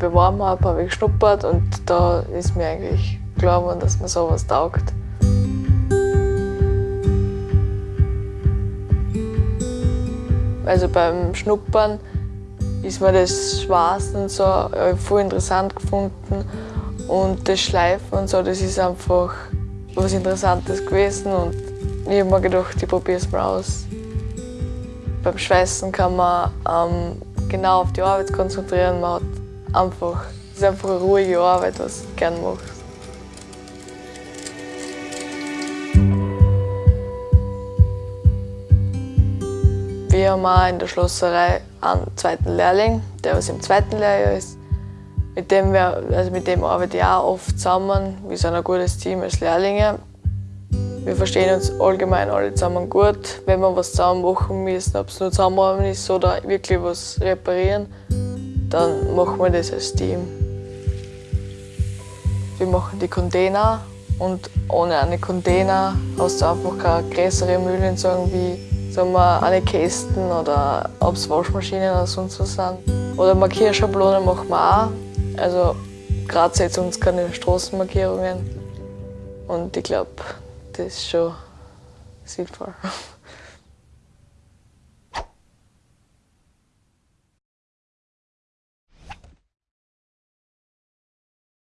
wir Warm-up, habe ich geschnuppert und da ist mir eigentlich klar geworden, dass mir sowas taugt. Also beim Schnuppern ist mir das Schwarzen so voll interessant gefunden und das Schleifen und so, das ist einfach was Interessantes gewesen und ich habe mir gedacht, ich probiere es mal aus. Beim Schweißen kann man ähm, genau auf die Arbeit konzentrieren. Man hat einfach, es ist einfach eine ruhige Arbeit, was du gerne machst. Wir haben auch in der Schlosserei einen zweiten Lehrling, der was im zweiten Lehrjahr ist. Mit dem, wir, also mit dem arbeite ich auch oft zusammen. Wir sind ein gutes Team als Lehrlinge. Wir verstehen uns allgemein alle zusammen gut. Wenn wir was zusammen machen müssen, ob es nur zusammenräumen ist oder wirklich was reparieren, dann machen wir das als Team. Wir machen die Container und ohne eine Container hast du einfach keine größere Mühlen, sagen wie sagen wir, eine Kästen oder ob es Waschmaschinen oder sonst was sind. Oder Markierschablonen machen wir auch. Also Graz setzt uns keine Straßenmarkierungen. Und ich glaube, das ist schon sinnvoll.